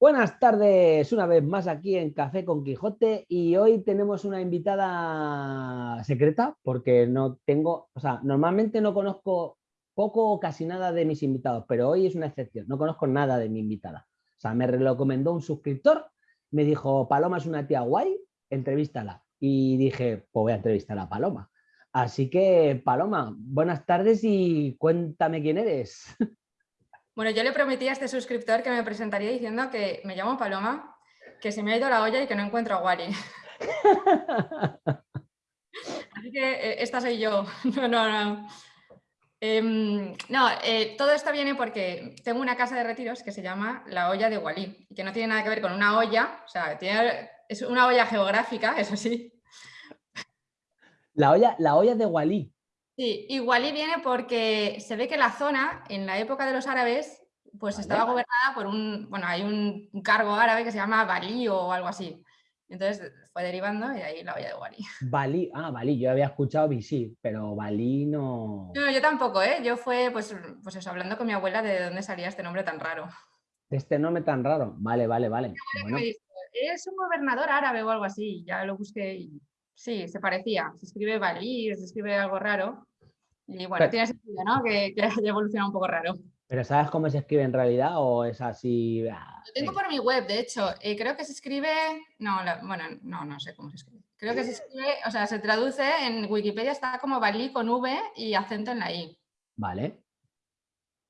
Buenas tardes, una vez más aquí en Café con Quijote y hoy tenemos una invitada secreta porque no tengo, o sea, normalmente no conozco poco o casi nada de mis invitados, pero hoy es una excepción, no conozco nada de mi invitada. O sea, me recomendó un suscriptor, me dijo, Paloma es una tía guay, entrevístala. Y dije, pues voy a entrevistar a Paloma. Así que, Paloma, buenas tardes y cuéntame quién eres. Bueno, yo le prometí a este suscriptor que me presentaría diciendo que me llamo Paloma, que se me ha ido la olla y que no encuentro a Wally. Así que eh, esta soy yo. No, no, no. Em, no, eh, todo esto viene porque tengo una casa de retiros que se llama La Olla de Wally, y que no tiene nada que ver con una olla, o sea, es una olla geográfica, eso sí. La olla, la olla de Wally. Sí, igual viene porque se ve que la zona, en la época de los árabes, pues estaba gobernada por un, bueno, hay un, cargo árabe que se llama Balí o algo así. Entonces fue derivando y ahí la olla de Wali. Balí, ah, Balí, yo había escuchado Bisí, pero Balí no... No, yo tampoco, ¿eh? Yo fue, pues, pues eso, hablando con mi abuela de dónde salía este nombre tan raro. Este nombre tan raro, vale, vale, vale. es un gobernador árabe o algo así, ya lo busqué y Sí, se parecía. Se escribe Balí, se escribe algo raro. Y bueno, tiene sentido, ¿no? Que, que, haya evolucionado un poco raro. ¿Pero sabes cómo se escribe en realidad o es así? Ah, Lo tengo por mi web, de hecho. Eh, creo que se escribe... No, bueno, no, no sé cómo se escribe. Creo que se escribe, o sea, se traduce en Wikipedia, está como Balí con V y acento en la I. Vale.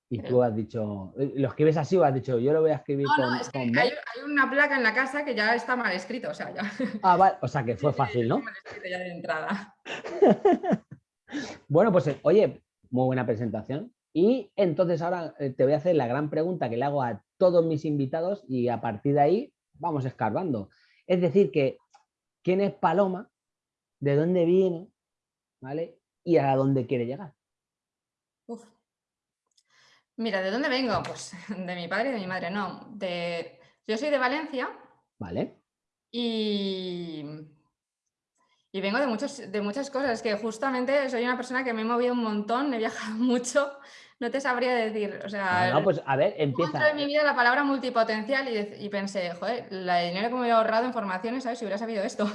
Y tú has dicho, eh, ¿lo escribes así o has dicho, yo lo voy a escribir con, no, es que hay, una placa en la casa que ya está mal escrito, o sea, ya. Ah, vale, o sea que fue fácil, ¿no? Mal escrito ya de entrada. bueno, pues oye, muy buena presentación. Y entonces ahora eh, te voy a hacer la gran pregunta que le hago a todos mis invitados y a partir de ahí vamos escarbando. Es decir, que ¿quién es Paloma? ¿De dónde viene? ¿Vale? Y a dónde quiere llegar. Uf. Mira, ¿de dónde vengo? Pues de mi padre y de mi madre, no. De... Yo soy de Valencia. Vale. Y, y vengo de, muchos, de muchas cosas, que justamente soy una persona que me he movido un montón, he viajado mucho, no te sabría decir, o sea... No, pues a ver, empieza. en mi vida la palabra multipotencial y, pensé, joder, la dinero que me hubiera ahorrado en formaciones, ¿sabes? Si hubiera sabido esto.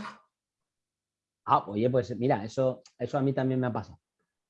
Ah, oye, pues mira, eso, eso a mí también me ha pasado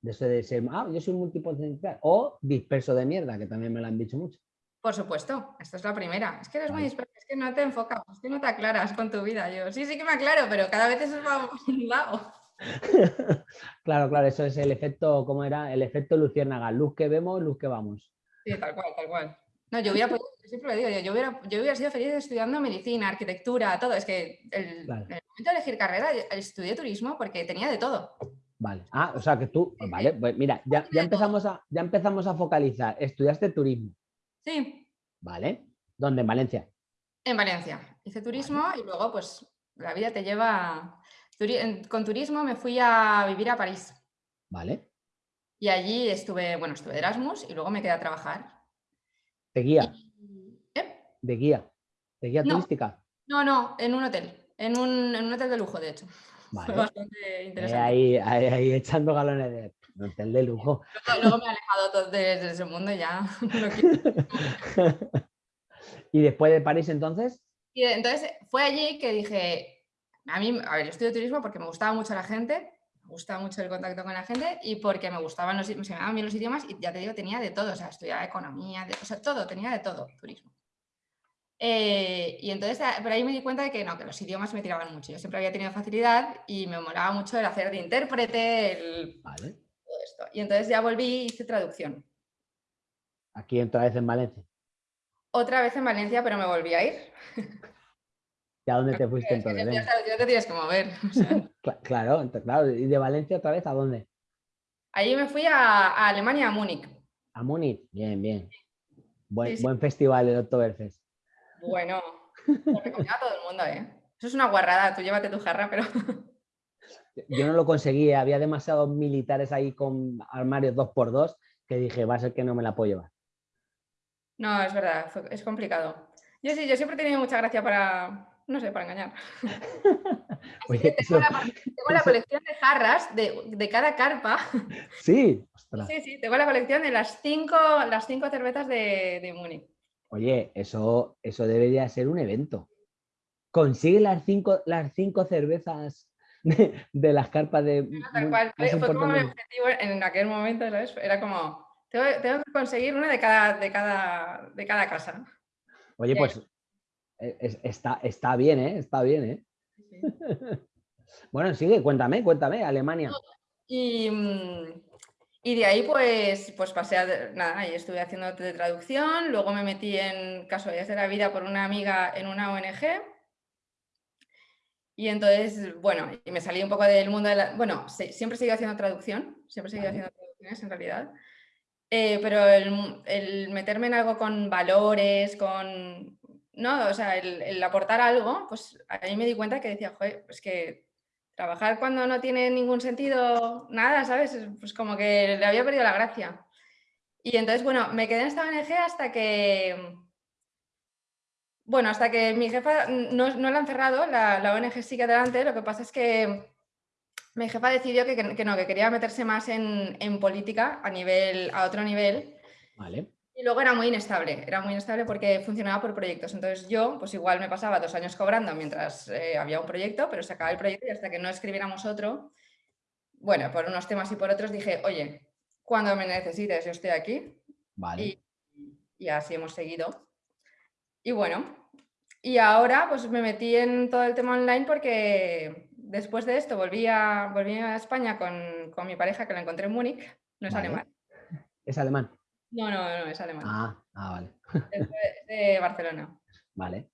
de ese de ser, ah, yo soy multipotencial, o disperso de mierda, que también me lo han dicho mucho. Por supuesto, esta es la primera. Es que eres muy disperso, es que no te enfocas, es que no te aclaras con tu vida. Yo sí, sí que me aclaro, pero cada vez es más un lado. claro, claro, eso es el efecto, ¿cómo era? El efecto luciérnaga, luz que vemos, luz que vamos. Sí, tal cual, tal cual. No, yo hubiera, siempre lo digo, yo hubiera, yo hubiera sido feliz estudiando medicina, arquitectura, todo. Es que el, el momento de elegir carrera, estudié turismo porque tenía de todo. Vale. Ah, o sea que tú, vale, pues mira, ya, ya, empezamos a, ya empezamos a focalizar. ¿Estudiaste turismo? Sí. Vale. ¿Dónde? ¿En Valencia? En Valencia. Hice turismo y luego pues la vida te lleva... Con turismo me fui a vivir a París. Vale. Y allí estuve, bueno, estuve de Erasmus y luego me quedé a trabajar. ¿De guía? ¿Eh? ¿De guía? ¿De guía turística? No, no, en un hotel. En un, en un hotel de lujo, de hecho. Fue bastante eh, interesante. Ahí, ahí, echando galones de hotel de lujo. Luego, me he alejado de, ese mundo ya. ¿Y después de París entonces? Y entonces fue allí que dije, a mí, a ver, yo estudio turismo porque me gustaba mucho la gente, me gustaba mucho el contacto con la gente y porque me gustaban los, me llamaban bien los idiomas y ya te digo, tenía de todo, o sea, estudiaba economía, o sea, todo, tenía de todo, turismo. Eh, y entonces, ah, por ahí me di cuenta de que no, que los idiomas me tiraban mucho. Yo siempre había tenido facilidad y me molaba mucho el hacer de intérprete, el... todo esto. Y entonces ya volví y hice traducción. ¿Aquí otra vez en Valencia? Otra vez en Valencia, pero me volví a ir. ¿Y a dónde te fuiste entonces? Ya te tienes que mover. claro, claro. ¿Y de Valencia otra vez a dónde? Allí me fui a, Alemania, a Múnich. A Múnich, bien, bien. Buen, buen festival el Oktoberfest. Bueno, lo recomiendo a todo el mundo, ¿eh? Eso es una guarrada, tú llévate tu jarra, pero... Yo no lo conseguí, había demasiados militares ahí con armarios 2x2 que dije, va a ser que no me la puedo llevar. No, es verdad, es complicado. Yo sí, yo siempre he tenido mucha gracia para, no sé, para engañar. tengo, la, colección de jarras de, cada carpa. Sí, Sí, sí, tengo la colección de las cinco, las cinco cervezas de, de Múnich. Oye, eso, eso debería ser un evento. Consigue las cinco, las cinco cervezas de, las carpas de... Fue como mi objetivo en aquel momento, Era como, tengo, que conseguir una de cada, de cada, de cada casa. Oye, pues e, está, está bien, ¿eh? Está bien, ¿eh? bueno, sigue, cuéntame, cuéntame, Alemania. Y, y de ahí pues, pues pasé a, nada, y estuve haciendo traducción, luego me metí en casualidades de la vida por una amiga en una ONG. Y entonces, bueno, y me salí un poco del mundo de la... Bueno, siempre he seguido haciendo traducción, siempre he seguido haciendo traducciones en realidad. Eh, pero el, meterme en algo con valores, con... No, o sea, el, el aportar algo, pues ahí me di cuenta que decía, joder, pues que trabajar cuando no tiene ningún sentido, nada, ¿sabes? Pues como que le había perdido la gracia. Y entonces, bueno, me quedé en esta ONG hasta que, bueno, hasta que mi jefa no, no la han cerrado, la, la, ONG sigue adelante, lo que pasa es que mi jefa decidió que, que, no, que quería meterse más en, en, política a, nivel, a otro nivel. Vale. Y luego era muy inestable, era muy inestable porque funcionaba por proyectos. Entonces yo, pues igual me pasaba dos años cobrando mientras eh, había un proyecto, pero se acababa el proyecto y hasta que no escribiéramos otro, bueno, por unos temas y por otros dije, oye, cuando me necesites yo estoy aquí. Vale. Y, así hemos seguido. Y bueno, y ahora pues me metí en todo el tema online porque después de esto volví a, volví a España con, con mi pareja que la encontré en Múnich, no es alemán. Es alemán. No, no, no, es alemán. Ah, ah vale. Es de, Barcelona. Vale.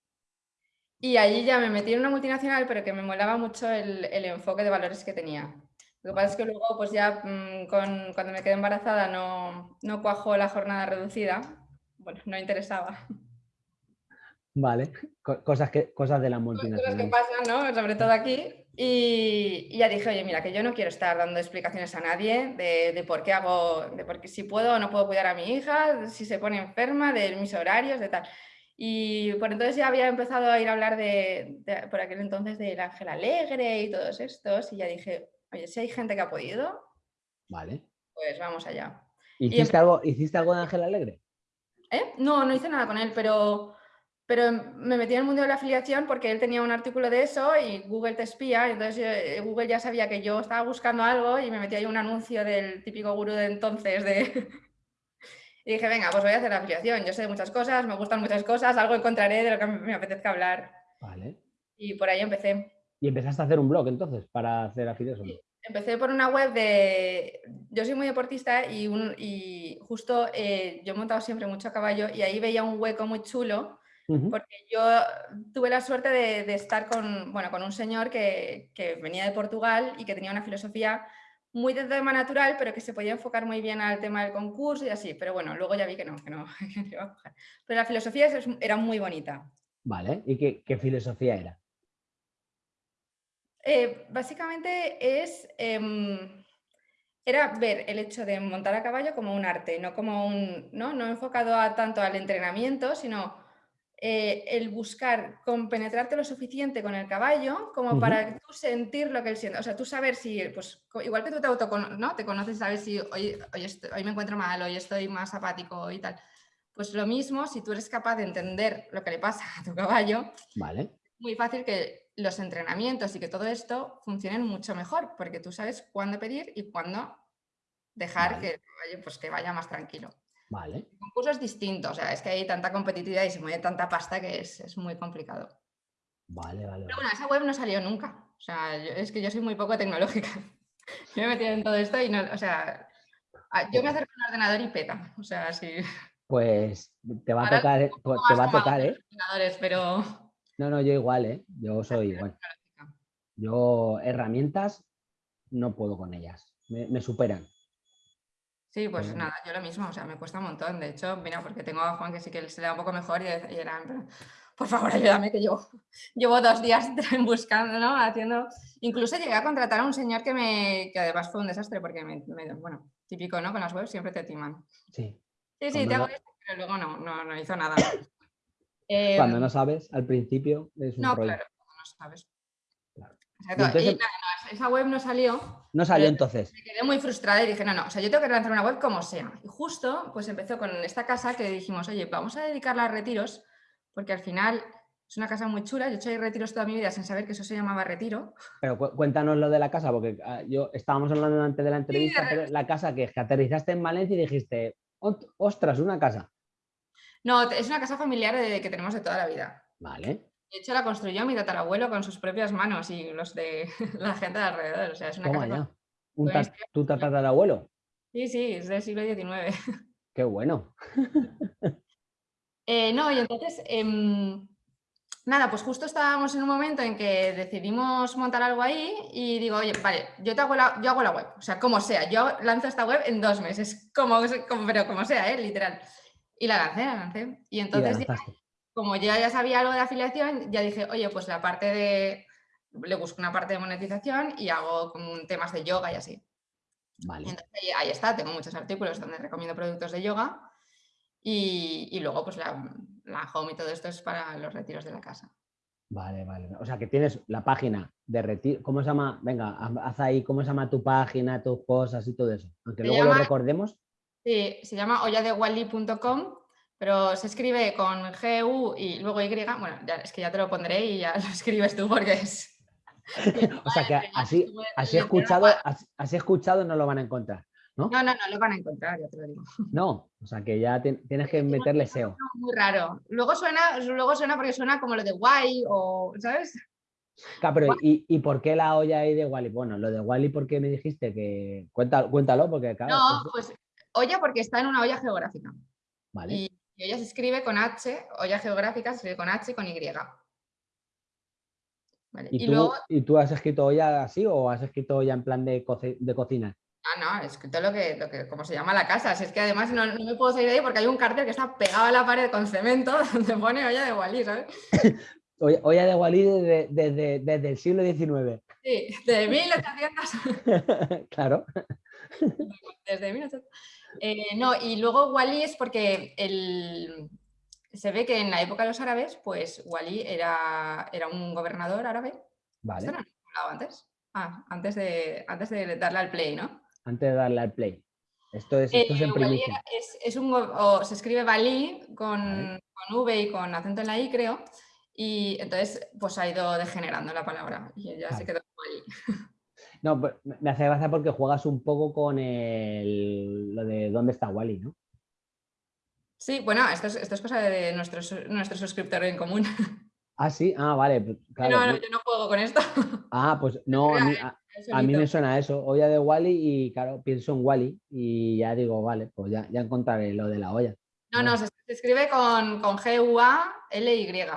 Y allí ya me metí en una multinacional, pero que me molaba mucho el, enfoque de valores que tenía. Lo que pasa es que luego, pues ya mm, con, cuando me quedé embarazada no, no cuajó la jornada reducida. Bueno, no interesaba. Vale, cosas, que, cosas de la multinacional. Cosas que pasan, ¿no? Sobre todo aquí. Y, ya dije, oye, mira, que yo no quiero estar dando explicaciones a nadie de, por qué hago, de por qué si puedo o no puedo cuidar a mi hija, si se pone enferma, de mis horarios, de tal. Y por entonces ya había empezado a ir a hablar de, por aquel entonces del Ángel Alegre y todos estos, y ya dije, oye, si hay gente que ha podido, vale. pues vamos allá. ¿Hiciste, algo, ¿Hiciste algo de Ángel Alegre? ¿Eh? No, no hice nada con él, pero pero me metí en el mundo de la afiliación porque él tenía un artículo de eso y Google te espía, entonces eh, Google ya sabía que yo estaba buscando algo y me metí ahí un anuncio del típico gurú de entonces de... y dije, venga, pues voy a hacer la afiliación, yo sé de muchas cosas, me gustan muchas cosas, algo encontraré de lo que me apetezca hablar. Vale. Y por ahí empecé. ¿Y empezaste a hacer un blog entonces para hacer afiliación? empecé por una web de... Yo soy muy deportista y, un... y justo eh, yo he montado siempre mucho a caballo y ahí veía un hueco muy chulo porque yo tuve la suerte de, estar con, bueno, con un señor que, que, venía de Portugal y que tenía una filosofía muy de tema natural, pero que se podía enfocar muy bien al tema del concurso y así. Pero bueno, luego ya vi que no, que no, que iba a coger. Pero la filosofía era muy bonita. Vale, ¿y qué, qué filosofía era? Eh, básicamente es... Eh, era ver el hecho de montar a caballo como un arte, no como un, no, no enfocado a, tanto al entrenamiento, sino eh, el buscar compenetrarte lo suficiente con el caballo como para tú sentir lo que él siente. O sea, tú saber si, pues igual que tú te auto, ¿no? Te conoces, sabes si hoy, hoy, me encuentro mal, hoy estoy más apático y tal. Pues lo mismo, si tú eres capaz de entender lo que le pasa a tu caballo, vale. muy fácil que los entrenamientos y que todo esto funcionen mucho mejor, porque tú sabes cuándo pedir y cuándo dejar que el caballo pues, que vaya más tranquilo. Vale. El concurso es distinto, o sea, es que hay tanta competitividad y se mueve tanta pasta que es, muy complicado. Vale, vale. Pero bueno, esa web no salió nunca. O sea, es que yo soy muy poco tecnológica. yo me he metido en todo esto y no, o sea, yo me acerco a un ordenador y peta. O sea, sí. Pues te va a tocar, eh, pues te va a tocar, ¿eh? Pero... No, no, yo igual, ¿eh? Yo soy igual. Yo herramientas no puedo con ellas, me superan. Sí, pues nada, yo lo mismo, o sea, me cuesta un montón. De hecho, mira, porque tengo a Juan que sí que se le da un poco mejor y, era, por favor, ayúdame, que yo llevo dos días buscando, ¿no? Haciendo... Incluso llegué a contratar a un señor que me, que además fue un desastre, porque, me, bueno, típico, ¿no? Con las webs siempre te timan. Sí. Sí, sí, te hago esto, pero luego no, no, no hizo nada. cuando no em, sabes, al principio es un No, claro, cuando no sabes. Y, nada, esa web no salió. No salió entonces. Me quedé muy frustrada y dije, no, no, o sea, yo tengo que lanzar una web como sea. Y justo, pues empezó con esta casa que dijimos, oye, vamos a dedicarla a retiros, porque al final es una casa muy chula. Yo he hecho retiros toda mi vida sin saber que eso se llamaba retiro. Pero cuéntanos lo de la casa, porque ah, yo estábamos hablando antes de la entrevista, pero la casa que, que aterrizaste en Valencia y dijiste, ostras, una casa. No, es una casa familiar de, que tenemos de toda la vida. Vale. De hecho, la construyó mi tatarabuelo con sus propias manos y los de la gente de alrededor. O sea, es una Toma casa ya. ¿Tu tatarabuelo? Sí, sí, es del siglo XIX. Qué bueno. Eh, no, y entonces, em, nada, pues justo estábamos en un momento en que decidimos montar algo ahí y digo, oye, vale, yo, te hago la, yo hago la web, o sea, como sea, yo lanzo esta web en dos meses, como, como pero como sea, ¿eh? literal. Y la lancé, la lancé. Y entonces, como yo ya sabía algo de afiliación, ya dije, oye, pues la parte de, le busco una parte de monetización y hago como temas de yoga y así. Vale. entonces, ahí está, tengo muchos artículos donde recomiendo productos de yoga y, y luego pues la, la, home y todo esto es para los retiros de la casa. Vale, vale. O sea que tienes la página de retiro, ¿cómo se llama? Venga, haz ahí, ¿cómo se llama tu página, tus cosas y todo eso? Aunque luego lo recordemos. Sí, se llama olladewally.com, pero se escribe con G-U y luego Y. Bueno, ya, es que ya te lo pondré y ya lo escribes tú porque es... o sea que así, así, escuchado, así, escuchado no lo van a encontrar. ¿no? No, no, no lo van a encontrar, ya te lo digo. No, o sea que ya tienes que meterle SEO. Muy raro. Luego suena, luego suena porque suena como lo de guay o, ¿sabes? Claro, ¿y, ¿y, por qué la olla ahí de Wally? Bueno, lo de Wally, ¿por qué me dijiste que...? Cuéntalo, cuéntalo porque claro... No, pues olla porque está en una olla geográfica. Vale. Y, olla se escribe con H, olla geográfica se escribe con H y con Y. ¿Y, tú, ¿Y, tú, has escrito olla así o has escrito olla en plan de, de cocina? Ah, no, he escrito lo que, lo que, como se llama la casa. Si es que además no, no, me puedo salir de ahí porque hay un cartel que está pegado a la pared con cemento donde pone olla de Walí, ¿sabes? olla, de Walí desde, desde, desde, el siglo XIX. Sí, de 1800. claro. Desde 1800. Eh, no, y luego Wally es porque el, se ve que en la época de los árabes, pues Wally era, era un gobernador árabe. Vale. ¿Esto no lo hablado antes? Ah, antes de, antes de darle al play, ¿no? Antes de darle al play. Esto es, esto es en eh, primicia. Es, es, un, o se escribe Bali con, con, V y con acento en la I, creo. Y entonces, pues ha ido degenerando la palabra y ya se quedó Wally. No, me hace gracia porque juegas un poco con el, lo de dónde está Wally, ¿no? Sí, bueno, esto es, esto es cosa de nuestro, nuestro suscriptor en común. Ah, sí, ah, vale. Pues, claro. No, no, yo no juego con esto. Ah, pues no, a mí, a, mí me suena eso, olla de Wally y claro, pienso en Wally y ya digo, vale, pues ya, ya encontraré lo de la olla. No, no, se, escribe con, con G-U-A-L-Y.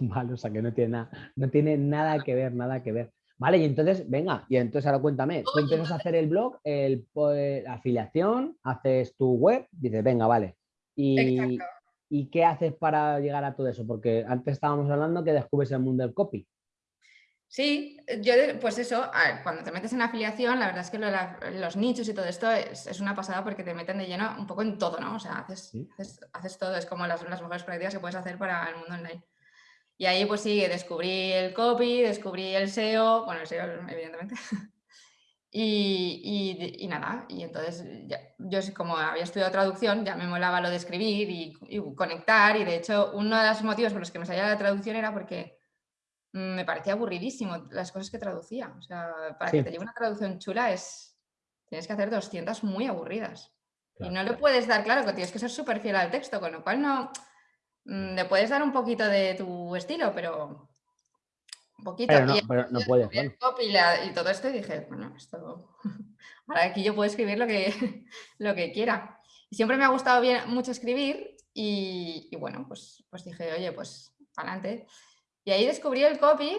Vale, o sea que no tiene, nada, no tiene nada que ver, nada que ver. Vale, y entonces, venga, y entonces ahora cuéntame, tú empiezas a hacer el blog, el, pues, la afiliación, haces tu web, dices, venga, vale. Y, ¿Y qué haces para llegar a todo eso? Porque antes estábamos hablando que descubres el mundo del copy. Sí, yo pues eso, cuando te metes en afiliación, la verdad es que los nichos y todo esto es, una pasada porque te meten de lleno un poco en todo, ¿no? O sea, haces, haces, todo, es como las, las mejores prácticas que puedes hacer para el mundo online. Y ahí pues sí, descubrí el copy, descubrí el SEO, bueno, el SEO evidentemente. y, nada, y entonces yo como había estudiado traducción, ya me molaba lo de escribir y, conectar. Y de hecho, uno de los motivos por los que me salía la traducción era porque me parecía aburridísimo las cosas que traducía. O sea, para que te lleve una traducción chula es, tienes que hacer 200 muy aburridas. Y no le puedes dar, claro, que tienes que ser súper fiel al texto, con lo cual no Mm, le puedes dar un poquito de tu estilo, pero un poquito. Pero no, pero no puedes. Y, todo esto y dije, bueno, esto... Ahora aquí yo puedo escribir lo que, lo que quiera. Y siempre me ha gustado bien, mucho escribir y, bueno, pues, pues dije, oye, pues adelante. Y ahí descubrí el copy,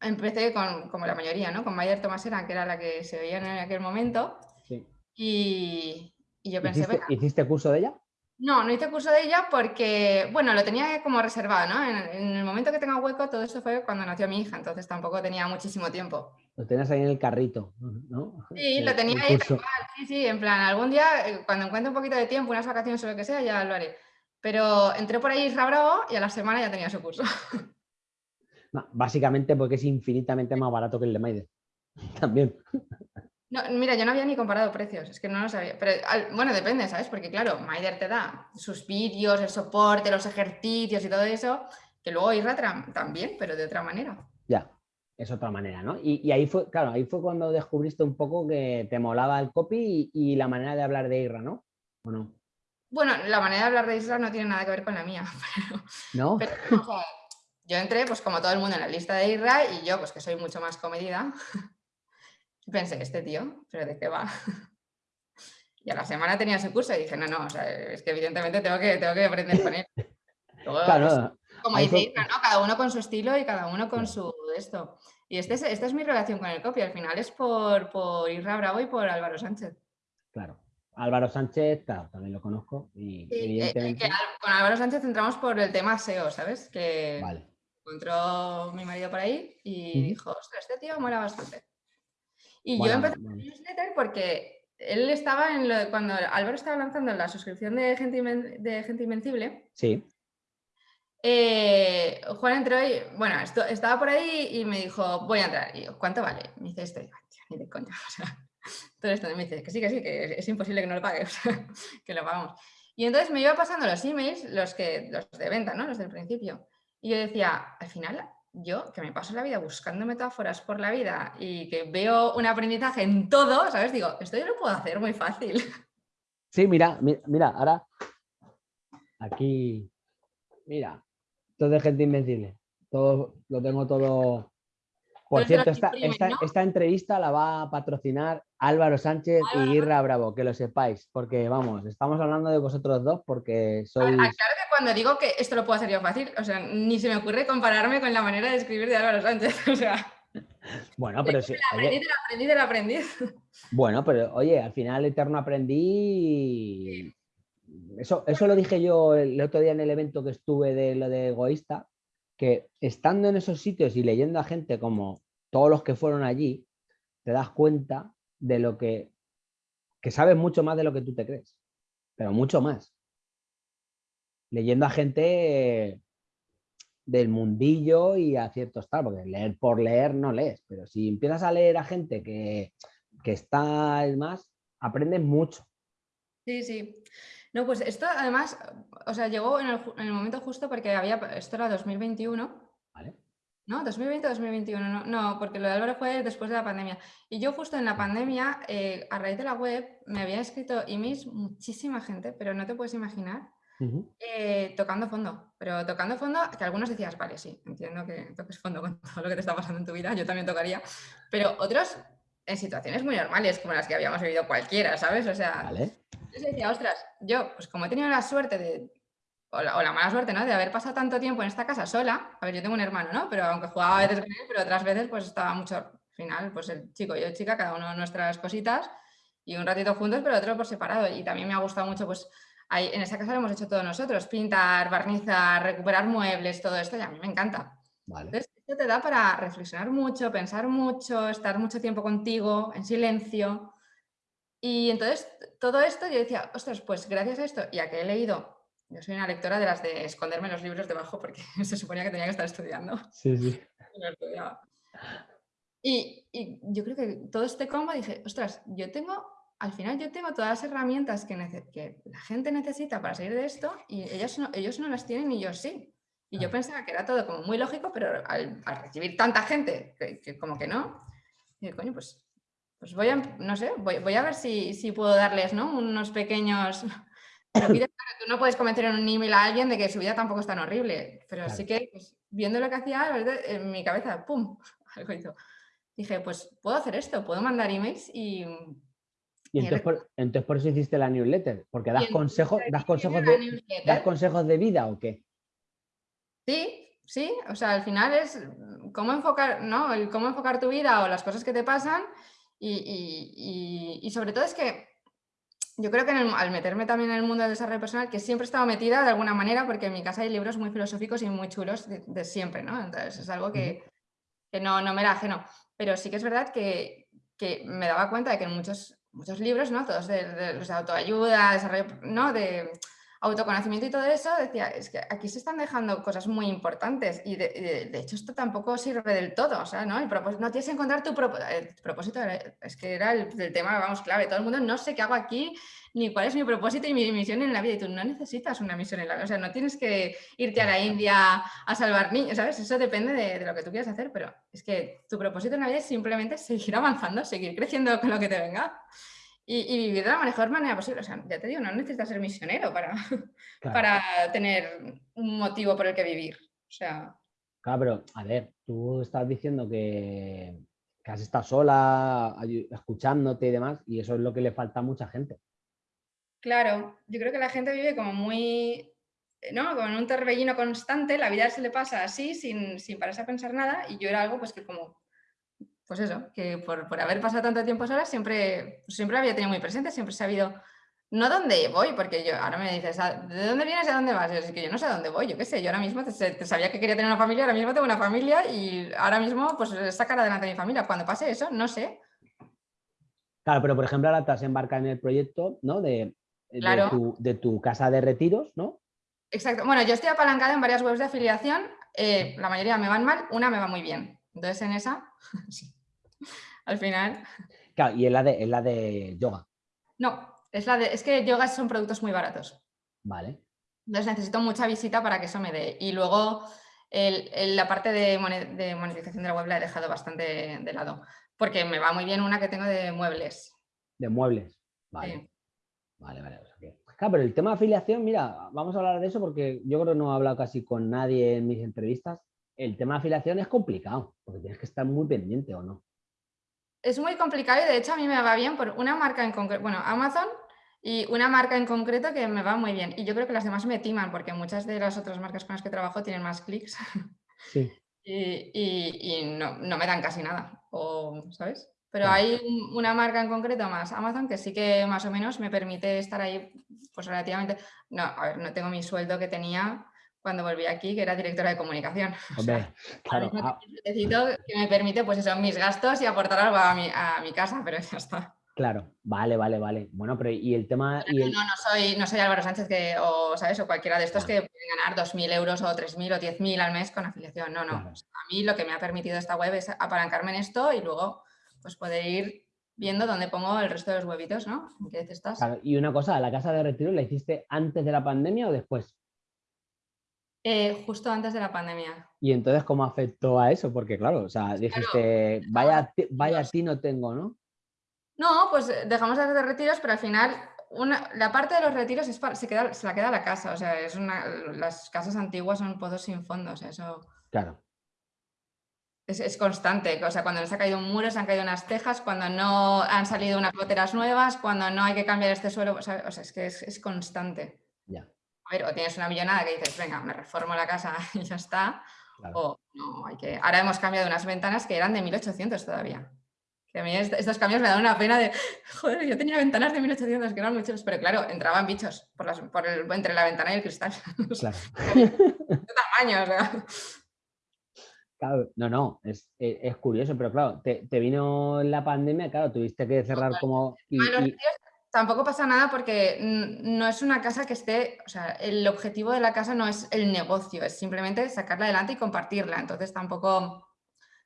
empecé con, como la mayoría, ¿no? Con Mayer Tomasera, que era la que se veía en aquel momento. Sí. Y, y, yo pensé, ¿Hiciste, ¿Hiciste curso de ella? No, no hice curso de ella porque, bueno, lo tenía como reservado, ¿no? En, el momento que tenga hueco, todo esto fue cuando nació mi hija, entonces tampoco tenía muchísimo tiempo. Lo tenías ahí en el carrito, ¿no? Sí, lo tenía ahí, sí, sí, en plan, algún día, eh, cuando encuentre un poquito de tiempo, unas vacaciones o lo que sea, ya lo haré. Pero entré por ahí Isra Bravo y a la semana ya tenía su curso. básicamente porque es infinitamente más barato que el de Maider. También. No, mira, yo no había ni comparado precios, es que no lo sabía. Pero bueno, depende, ¿sabes? Porque claro, Maider te da sus vídeos, el soporte, los ejercicios y todo eso, que luego Irra también, pero de otra manera. Ya, es otra manera, ¿no? Y, ahí fue, claro, ahí fue cuando descubriste un poco que te molaba el copy y, la manera de hablar de Irra, ¿no? ¿O no? Bueno, la manera de hablar de Isra no tiene nada que ver con la mía. ¿No? yo entré, pues como todo el mundo, en la lista de Isra y yo, pues que soy mucho más comedida, pensé, este tío, ¿pero de qué va? Y a la semana tenía su curso y dije, no, no, o sea, es que evidentemente tengo que, tengo que aprender con él. claro, pues, como dice Isra, ¿no? Cada uno con su estilo y cada uno con su esto. Y este es, esta es mi relación con el copy, al final es por, por Isra Bravo y por Álvaro Sánchez. Claro. Álvaro Sánchez, también lo conozco. Y eh, eh, con Álvaro Sánchez entramos por el tema SEO, ¿sabes? Que encontró mi marido por ahí y dijo, ostras, este tío mola bastante. Y yo empecé con el newsletter porque él estaba en lo, cuando Álvaro estaba lanzando la suscripción de Gente, de Gente Invencible. Sí. Eh, Juan entró y, bueno, estaba por ahí y me dijo, voy a entrar. Y yo, ¿cuánto vale? Me dice esto. Y ni de coña. O sea, todo esto me dice que sí, que sí, que es imposible que no lo pague, que lo pagamos. Y entonces me iba pasando los emails, los, que, los de venta, ¿no? Los del principio. Y yo decía, al final, yo que me paso la vida buscando metáforas por la vida y que veo un aprendizaje en todo, ¿sabes? Digo, esto yo lo puedo hacer muy fácil. Sí, mira, mira, ahora aquí, mira, todo de gente invencible. Todo, lo tengo todo por cierto, esta, entrevista la va a patrocinar Álvaro Sánchez y Irra Bravo, que lo sepáis, porque vamos, estamos hablando de vosotros dos porque sois... Claro que cuando digo que esto lo puedo hacer yo fácil, o sea, ni se me ocurre compararme con la manera de escribir de Álvaro Sánchez, o sea... Bueno, pero sí. El aprendiz del aprendiz del aprendiz. Bueno, pero oye, al final eterno aprendí... Eso, eso lo dije yo el otro día en el evento que estuve de lo de egoísta, que estando en esos sitios y leyendo a gente como todos los que fueron allí, te das cuenta de lo que, que sabes mucho más de lo que tú te crees, pero mucho más. Leyendo a gente del mundillo y a ciertos tal, porque leer por leer no lees, pero si empiezas a leer a gente que, que está más, aprendes mucho. Sí, sí. No, pues esto además, o sea, llegó en el, momento justo porque había, esto era 2021. Vale. ¿No? 2020 2021, no, no, porque lo de Álvaro fue después de la pandemia. Y yo justo en la pandemia, eh, a raíz de la web, me había escrito emails muchísima gente, pero no te puedes imaginar, eh, tocando fondo. Pero tocando fondo, que algunos decías, vale, sí, entiendo que toques fondo con todo lo que te está pasando en tu vida, yo también tocaría. Pero otros en situaciones muy normales, como las que habíamos vivido cualquiera, ¿sabes? O sea, vale. Yo decía, ostras, yo, pues como he tenido la suerte de, o la, mala suerte, ¿no? De haber pasado tanto tiempo en esta casa sola, a ver, yo tengo un hermano, ¿no? Pero aunque jugaba a veces con él, pero otras veces pues estaba mucho, al final, pues el chico y yo chica, cada uno nuestras cositas, y un ratito juntos, pero otro por separado. Y también me ha gustado mucho, pues, en esa casa lo hemos hecho todos nosotros, pintar, barnizar, recuperar muebles, todo esto, y a mí me encanta. Vale te da para reflexionar mucho, pensar mucho, estar mucho tiempo contigo, en silencio. Y entonces todo esto yo decía, ostras, pues gracias a esto y a que he leído, yo soy una lectora de las de esconderme los libros debajo porque se suponía que tenía que estar estudiando. Sí, sí. Y, y, yo creo que todo este combo dije, ostras, yo tengo, al final yo tengo todas las herramientas que, que la gente necesita para salir de esto y ellos no, ellos no las tienen y yo sí. Y yo pensaba que era todo como muy lógico, pero al, recibir tanta gente, que, como que no, y coño, pues, pues voy a, no sé, voy, voy a ver si, si, puedo darles, ¿no? Unos pequeños... Pero tú no puedes convencer en un email a alguien de que su vida tampoco es tan horrible, pero sí que pues, viendo lo que hacía, en mi cabeza, ¡pum! Algo hizo. Dije, pues puedo hacer esto, puedo mandar emails y... Y entonces por, entonces por, eso hiciste la newsletter, porque das consejos, das consejos de, das consejos de vida o qué? Sí, sí, o sea, al final es cómo enfocar, ¿no? El cómo enfocar tu vida o las cosas que te pasan y, sobre todo es que yo creo que al meterme también en el mundo del desarrollo personal, que siempre he estado metida de alguna manera, porque en mi casa hay libros muy filosóficos y muy chulos de, siempre, ¿no? Entonces es algo que, no, no, me era ajeno. Pero sí que es verdad que, me daba cuenta de que en muchos, muchos libros, ¿no? Todos de, de, autoayuda, desarrollo, ¿no? De autoconocimiento y todo eso, decía, es que aquí se están dejando cosas muy importantes y de, hecho esto tampoco sirve del todo, o sea, ¿no? El propósito, no tienes que encontrar tu propósito, es que era el, el, tema, vamos, clave, todo el mundo no sé qué hago aquí, ni cuál es mi propósito y mi misión en la vida, y tú no necesitas una misión en la vida, o sea, no tienes que irte a la India a salvar niños, ¿sabes? Eso depende de, de lo que tú quieras hacer, pero es que tu propósito en la vida es simplemente seguir avanzando, seguir creciendo con lo que te venga y, vivir de la mejor manera posible. O sea, ya te digo, no necesitas ser misionero para, para tener un motivo por el que vivir. O sea... Claro, pero a ver, tú estás diciendo que, que has estado sola, escuchándote y demás, y eso es lo que le falta a mucha gente. Claro, yo creo que la gente vive como muy, ¿no? Como en un torbellino constante, la vida se le pasa así, sin, sin pararse a pensar nada, y yo era algo pues que como pues eso, que por, haber pasado tanto tiempo sola siempre, siempre había tenido muy presente, siempre he sabido, no dónde voy, porque yo ahora me dices, ah, ¿de dónde vienes y a dónde vas? Yo es que yo no sé a dónde voy, yo qué sé, yo ahora mismo te, sabía que quería tener una familia, ahora mismo tengo una familia y ahora mismo pues sacar adelante a mi familia. Cuando pase eso, no sé. Claro, pero por ejemplo ahora te has embarcado en el proyecto, ¿no? De, de, tu, casa de retiros, ¿no? Exacto. Bueno, yo estoy apalancada en varias webs de afiliación, eh, la mayoría me van mal, una me va muy bien. Entonces en esa, sí al final. Claro, y es la de, la de yoga. No, es, la de, es que yoga son productos muy baratos. Vale. Entonces necesito mucha visita para que eso me dé. Y luego la parte de, monetización de la web la he dejado bastante de lado. Porque me va muy bien una que tengo de muebles. De muebles. Vale. Vale, vale. Claro, pero el tema de afiliación, mira, vamos a hablar de eso porque yo creo que no he hablado casi con nadie en mis entrevistas. El tema de afiliación es complicado, porque tienes que estar muy pendiente o no es muy complicado y de hecho a mí me va bien por una marca en concreto, bueno, Amazon y una marca en concreto que me va muy bien. Y yo creo que las demás me timan porque muchas de las otras marcas con las que trabajo tienen más clics. Sí. y, no, me dan casi nada, o, ¿sabes? Pero hay una marca en concreto más, Amazon, que sí que más o menos me permite estar ahí pues relativamente... No, a ver, no tengo mi sueldo que tenía cuando volví aquí, que era directora de comunicación. claro. Ah. Necesito que me permite, pues eso, mis gastos y aportar algo a mi, a mi casa, pero ya está. Claro, vale, vale, vale. Bueno, pero y el tema... Y No, no soy, no soy Álvaro Sánchez que, o, ¿sabes? o cualquiera de estos que pueden ganar 2.000 euros o 3.000 o 10.000 al mes con afiliación. No, no. a mí lo que me ha permitido esta web es apalancarme en esto y luego pues poder ir viendo dónde pongo el resto de los huevitos, ¿no? ¿En qué estás? y una cosa, ¿la casa de retiro la hiciste antes de la pandemia o después? Eh, justo antes de la pandemia. ¿Y entonces cómo afectó a eso? Porque claro, o sea, dijiste, vaya, vaya ti no tengo, ¿no? No, pues eh, dejamos de hacer retiros, pero al final una, la parte de los retiros es se, queda, se la queda la casa, o sea, es una, las casas antiguas son pozos sin fondo, o sea, eso... Claro. Es, constante, o sea, cuando nos ha caído un muro, se han caído unas tejas, cuando no han salido unas goteras nuevas, cuando no hay que cambiar este suelo, o sea, es que es, es constante. Ya o tienes una millonada que dices, venga, me reformo la casa y ya está. O no, hay que... Ahora hemos cambiado unas ventanas que eran de 1800 todavía. Que a mí estos cambios me dan una pena de, joder, yo tenía ventanas de 1800 que eran muy chulos, pero claro, entraban bichos por, el, entre la ventana y el cristal. Claro. de tamaño, o sea. Claro, no, no, es, es, curioso, pero claro, te, vino la pandemia, claro, tuviste que cerrar como... Y, Tampoco pasa nada porque no es una casa que esté, o sea, el objetivo de la casa no es el negocio, es simplemente sacarla adelante y compartirla. Entonces tampoco,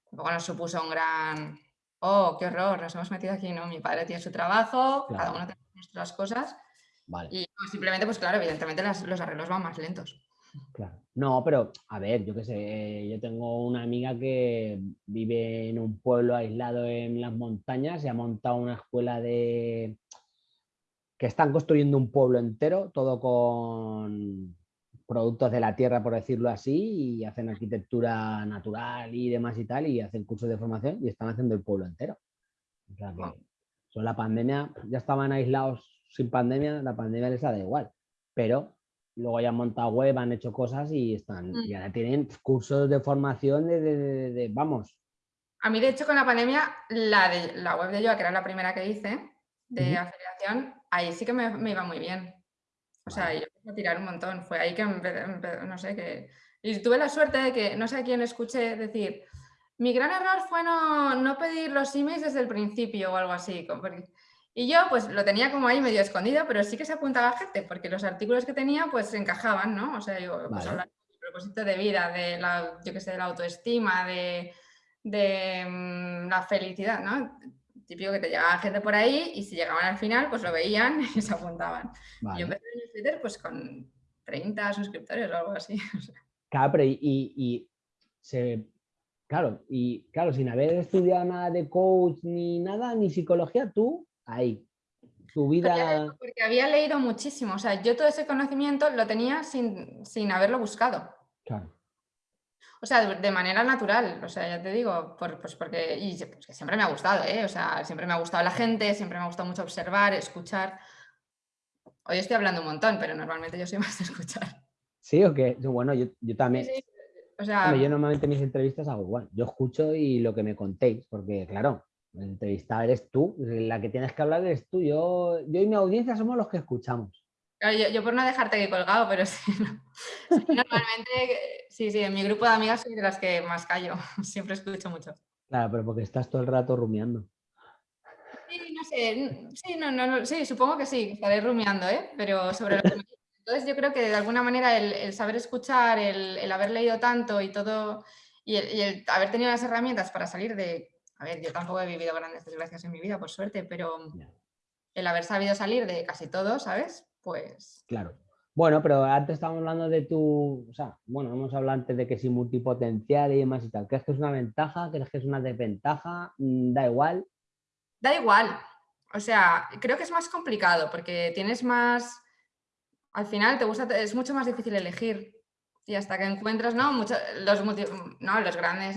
tampoco nos supuso un gran, oh, qué horror, nos hemos metido aquí, ¿no? Mi padre tiene su trabajo, cada uno tiene nuestras cosas. Y simplemente, pues claro, evidentemente los arreglos van más lentos. Claro. No, pero a ver, yo qué sé, yo tengo una amiga que vive en un pueblo aislado en las montañas y ha montado una escuela de que están construyendo un pueblo entero, todo con productos de la tierra, por decirlo así, y hacen arquitectura natural y demás y tal, y hacen cursos de formación y están haciendo el pueblo entero. O sea que son la pandemia, ya estaban aislados sin pandemia, la pandemia les da igual, pero luego ya han montado web, han hecho cosas y están, mm. y ahora tienen cursos de formación de, vamos. A mí, de hecho, con la pandemia, la, de, la web de yo, que era la primera que hice, de afiliación, ahí sí que me, iba muy bien. O sea, yo empecé a tirar un montón. Fue ahí que, no sé, que... Y tuve la suerte de que, no sé a quién escuché decir, mi gran error fue no, no pedir los emails desde el principio o algo así. Y yo pues lo tenía como ahí medio escondido, pero sí que se apuntaba gente, porque los artículos que tenía pues encajaban, ¿no? O sea, yo pues, hablar del propósito de vida, de la, yo que sé, de la autoestima, de, de mm, la felicidad, ¿no? Típico que te llegaba gente por ahí y si llegaban al final pues lo veían y se apuntaban. Y yo empecé en Twitter pues con 30 suscriptores o algo así. Claro, pero y, y se Claro, y claro, sin haber estudiado nada de coach ni nada, ni psicología, tú ahí, tu vida... Porque, había leído muchísimo, o sea, yo todo ese conocimiento lo tenía sin, sin haberlo buscado. Claro. O sea, de, manera natural, o sea, ya te digo, pues porque y, pues que siempre me ha gustado, ¿eh? o sea, siempre me ha gustado la gente, siempre me ha gustado mucho observar, escuchar. Hoy estoy hablando un montón, pero normalmente yo soy más de escuchar. Sí, o qué? bueno, yo, también. O sea, yo normalmente mis entrevistas hago igual. Yo escucho y lo que me contéis, porque claro, la entrevista eres tú, la que tienes que hablar eres tú. Yo, yo y mi audiencia somos los que escuchamos. Yo, por no dejarte aquí colgado, pero sí, normalmente, sí, sí, en mi grupo de amigas soy de las que más callo, siempre escucho mucho. Claro, pero porque estás todo el rato rumiando. Sí, no sé, sí, no, no, sí, supongo que sí, estaré rumiando, ¿eh? pero sobre lo que me entonces yo creo que de alguna manera el, saber escuchar, el, haber leído tanto y todo, y el, haber tenido las herramientas para salir de, a ver, yo tampoco he vivido grandes desgracias en mi vida, por suerte, pero el haber sabido salir de casi todo, ¿sabes? Pues... Claro. Bueno, pero antes estábamos hablando de tu, o sea, bueno, hemos hablado antes de que si multipotencial y demás y tal. ¿Crees que es una ventaja? ¿Crees que es una desventaja? Mm, ¿Da igual? Da igual. O sea, creo que es más complicado porque tienes más al final te gusta, es mucho más difícil elegir. Y hasta que encuentras, ¿no? Mucho, los, no, los grandes,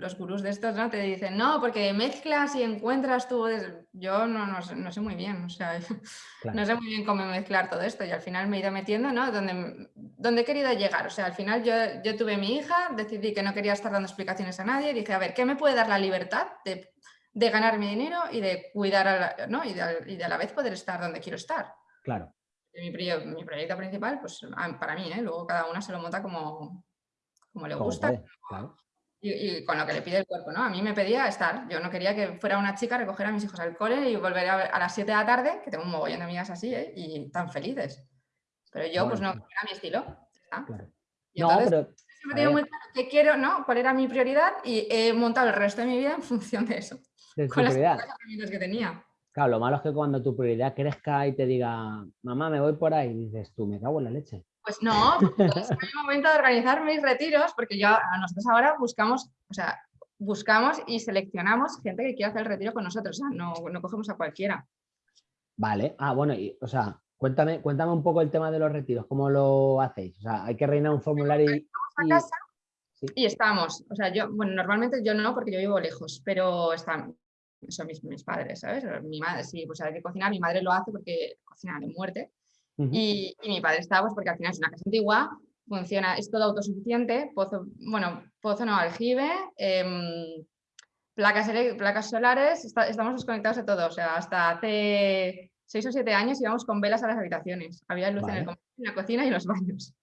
los gurús de estos, ¿no? Te dicen, no, porque mezclas y encuentras tú. Yo no, no, sé muy bien, o sea, no sé muy bien cómo mezclar todo esto. Y al final me he ido metiendo, ¿no? Donde, donde he querido llegar. O sea, al final yo, yo tuve mi hija, decidí que no quería estar dando explicaciones a nadie. Dije, a ver, ¿qué me puede dar la libertad de, de ganar mi dinero y de cuidar, a ¿no? Y de, y de a la vez poder estar donde quiero estar? Claro mi, proyecto principal, pues para mí, ¿eh? luego cada una se lo monta como, como le gusta. y, con lo que le pide el cuerpo, ¿no? A mí me pedía estar. Yo no quería que fuera una chica a recoger a mis hijos al cole y volver a, las 7 de la tarde, que tengo un mogollón de amigas así, ¿eh? y tan felices. Pero yo, pues no, era mi estilo. Y entonces, no, pero, muy claro qué quiero, ¿no? Cuál era mi prioridad y he montado el resto de mi vida en función de eso. con las herramientas que tenía. Claro, lo malo es que cuando tu prioridad crezca y te diga, mamá, me voy por ahí, dices tú, me cago en la leche. Pues no, es el momento de organizar mis retiros, porque yo, nosotros ahora buscamos, o sea, buscamos y seleccionamos gente que quiera hacer el retiro con nosotros, o sea, no, no cogemos a cualquiera. Vale, ah, bueno, y, o sea, cuéntame, cuéntame un poco el tema de los retiros, ¿cómo lo hacéis? O sea, hay que reinar un formulario y... A casa y estamos, o sea, yo, bueno, normalmente yo no, porque yo vivo lejos, pero están, son mis, mis, padres, ¿sabes? Mi madre, sí, pues hay que cocinar, mi madre lo hace porque cocina de muerte. y, y, mi padre está, pues porque al final es una casa antigua, funciona, es todo autosuficiente, pozo, bueno, pozo no, aljibe, eh, placas, placas solares, estamos desconectados de todo, o sea, hasta hace seis o siete años íbamos con velas a las habitaciones, había luz en, el, en la cocina y en los baños.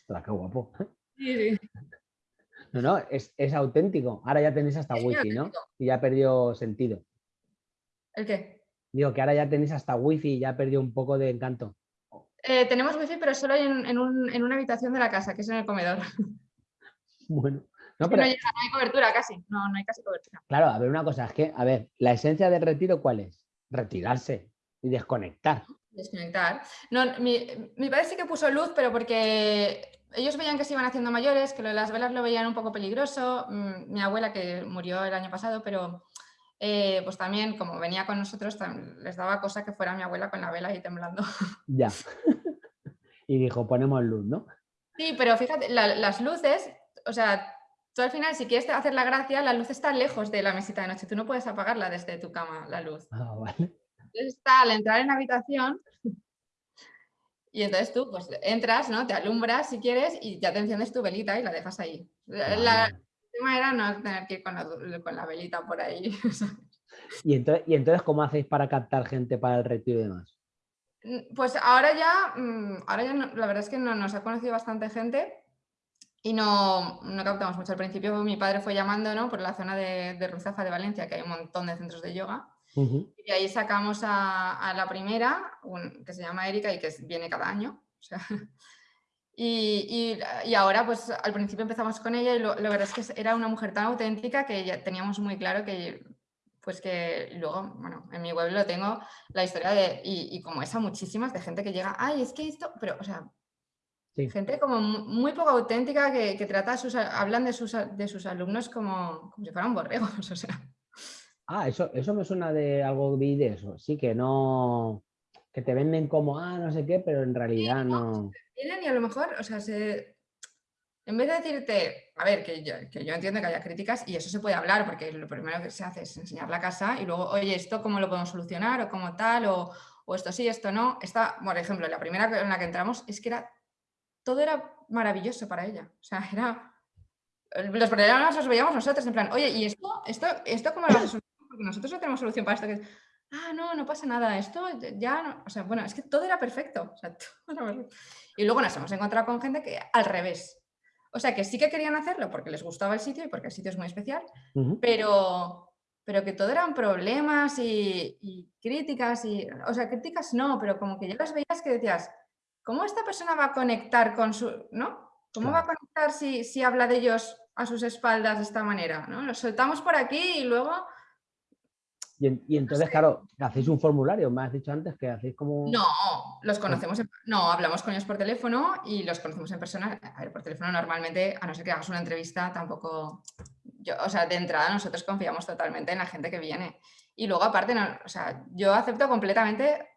Está qué guapo. Sí, sí. No, no, es, auténtico. Ahora ya tenéis hasta wifi, ¿no? Y ya perdió sentido. ¿El qué? Digo que ahora ya tenéis hasta wifi y ya perdió un poco de encanto. Eh, tenemos wifi, pero solo en, en, una habitación de la casa, que es en el comedor. Bueno. No, pero... no, hay cobertura casi, no, no hay casi cobertura. Claro, a ver, una cosa, es que, a ver, la esencia del retiro, ¿cuál es? Retirarse y desconectar. Desconectar. No, mi, mi padre sí que puso luz, pero porque ellos veían que se iban haciendo mayores, que lo de las velas lo veían un poco peligroso. Mm, mi abuela, que murió el año pasado, pero eh, pues también, como venía con nosotros, les daba cosa que fuera mi abuela con la vela ahí temblando. Ya. y dijo, ponemos luz, ¿no? Sí, pero fíjate, las luces, o sea, tú al final, si quieres hacer la gracia, la luz está lejos de la mesita de noche. Tú no puedes apagarla desde tu cama, la luz. Ah, vale. Entonces está al entrar en la habitación, y entonces tú pues entras, ¿no? Te alumbras si quieres y ya te enciendes tu velita y la dejas ahí. La, el tema era no tener que ir con la, velita por ahí. ¿Y entonces, ¿Y entonces cómo hacéis para captar gente para el retiro y demás? Mm, pues ahora ya, mm, ahora ya la verdad es que no, nos ha conocido bastante gente y no, no, captamos mucho. Al principio mi padre fue llamando ¿no? por la zona de, de Ruzafa de Valencia, que hay un montón de centros de yoga. Y ahí sacamos a, la primera, que se llama Erika y que viene cada año. y, ahora, pues al principio empezamos con ella y lo, la verdad es que era una mujer tan auténtica que ya teníamos muy claro que, pues que luego, bueno, en mi web lo tengo, la historia de, y, como esa muchísimas, de gente que llega, ay, es que esto, pero, o sea, gente como muy poco auténtica que, trata, sus, hablan de sus, de sus alumnos como, como si fueran borregos, o sea. Ah, eso, eso me suena de algo vi de eso. Sí, que no. que te venden como, ah, no sé qué, pero en realidad no. y a lo mejor, o sea, en vez de decirte, a ver, que yo, que yo entiendo que haya críticas y eso se puede hablar, porque lo primero que se hace es enseñar la casa y luego, oye, esto cómo lo podemos solucionar o cómo tal, o, o esto sí, esto no. Esta, por ejemplo, la primera en la que entramos es que era, todo era maravilloso para ella. O sea, era los problemas los veíamos nosotros, en plan, oye, ¿y esto, esto, esto cómo lo vas a porque nosotros no tenemos solución para esto. Que, ah, no, no pasa nada, esto ya no, o sea, bueno, es que todo era perfecto. Y luego nos hemos encontrado con gente que al revés. O sea, que sí que querían hacerlo porque les gustaba el sitio y porque el sitio es muy especial, pero, pero que todo eran problemas y, críticas, y, o sea, críticas no, pero como que ya las veías que decías, ¿cómo esta persona va a conectar con su, ¿no? ¿Cómo va a conectar si, si habla de ellos a sus espaldas de esta manera? ¿no? Los soltamos por aquí y luego y, entonces, claro, hacéis un formulario, me has dicho antes que hacéis como... No, los conocemos, no, hablamos con ellos por teléfono y los conocemos en persona. A ver, por teléfono normalmente, a no ser que hagas una entrevista, tampoco... Yo, o sea, de entrada nosotros confiamos totalmente en la gente que viene. Y luego aparte, no, o sea, yo acepto completamente,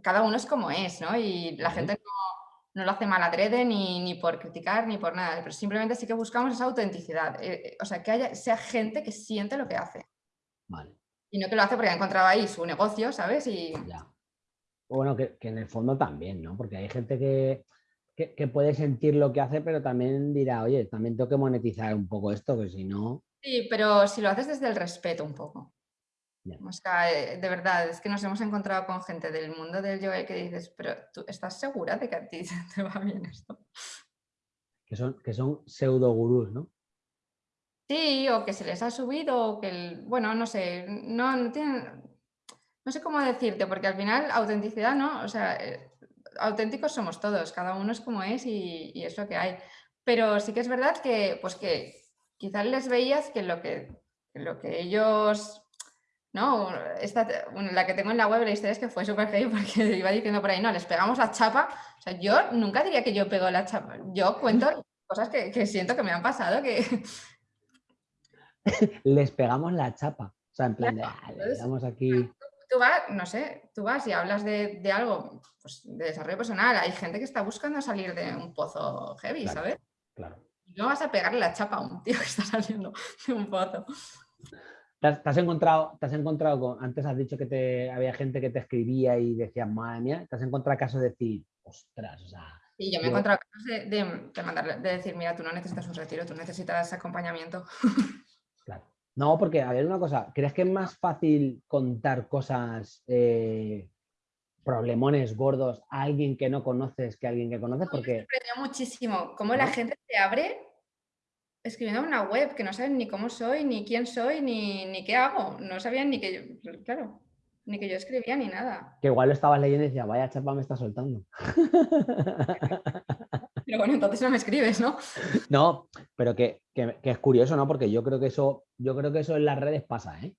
cada uno es como es, ¿no? Y la gente no, lo hace mal adrede ni, ni por criticar ni por nada, pero simplemente sí que buscamos esa autenticidad. Eh, eh, o sea, que haya, sea gente que siente lo que hace. Vale. Y no que lo hace porque ha encontrado ahí su negocio, ¿sabes? Y... Ya. Bueno, que, en el fondo también, ¿no? Porque hay gente que, que, puede sentir lo que hace, pero también dirá, oye, también tengo que monetizar un poco esto, que si no... Sí, pero si lo haces desde el respeto un poco. O sea, eh, de verdad, es que nos hemos encontrado con gente del mundo del yoga que dices, pero tú estás segura de que a ti te va bien esto. Que son, que son pseudo gurús, ¿no? Sí, o que se les ha subido, o que, el, bueno, no sé, no, no tienen, no sé cómo decirte, porque al final autenticidad, ¿no? O sea, eh, auténticos somos todos, cada uno es como es y, es lo que hay. Pero sí que es verdad que, pues que quizás les veías que lo que, lo que ellos, ¿no? Esta, la que tengo en la web, la historia es que fue súper heavy porque iba diciendo por ahí, no, les pegamos la chapa. O sea, yo nunca diría que yo pego la chapa, yo cuento cosas que, que siento que me han pasado, que, les pegamos la chapa. O sea, en plan de, ah, le aquí... Tú vas, no sé, tú vas y hablas de, algo pues, de desarrollo personal. Hay gente que está buscando salir de un pozo heavy, ¿sabes? Claro. no vas a pegarle la chapa a un tío que está saliendo de un pozo. ¿Te has, encontrado, te has encontrado con, antes has dicho que te, había gente que te escribía y decía, madre mía, te has encontrado casos de decir, ostras, o sea... Sí, yo me he encontrado casos de, de, de decir, mira, tú no necesitas un retiro, tú necesitas acompañamiento. No, porque, a ver, una cosa, ¿crees que es más fácil contar cosas, eh, problemones gordos a alguien que no conoces que a alguien que conoces? Porque... Me sorprendió muchísimo cómo la gente se abre escribiendo una web que no saben ni cómo soy, ni quién soy, ni, ni qué hago. No sabían ni que yo, claro, ni que yo escribía ni nada. Que igual lo estabas leyendo y decía, vaya chapa me está soltando. Pero bueno, entonces no me escribes, ¿no? No, pero que, es curioso, ¿no? Porque yo creo que eso, yo creo que eso en las redes pasa, ¿eh?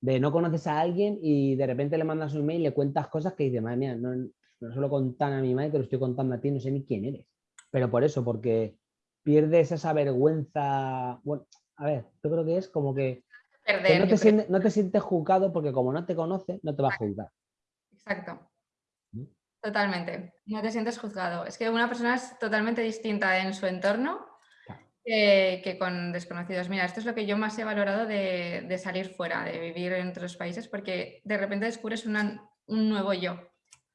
De no conoces a alguien y de repente le mandas un email y le cuentas cosas que dices, madre mía, no, no solo contan a mi madre, te lo estoy contando a ti, no sé ni quién eres. Pero por eso, porque pierdes esa vergüenza. Bueno, a ver, yo creo que es como que, no, te sientes, no, te sientes, juzgado porque como no te conoce, no te va a juzgar. Exacto. Totalmente, no te sientes juzgado. Es que una persona es totalmente distinta en su entorno que, con desconocidos. Mira, esto es lo que yo más he valorado de, salir fuera, de vivir en otros países, porque de repente descubres un nuevo yo.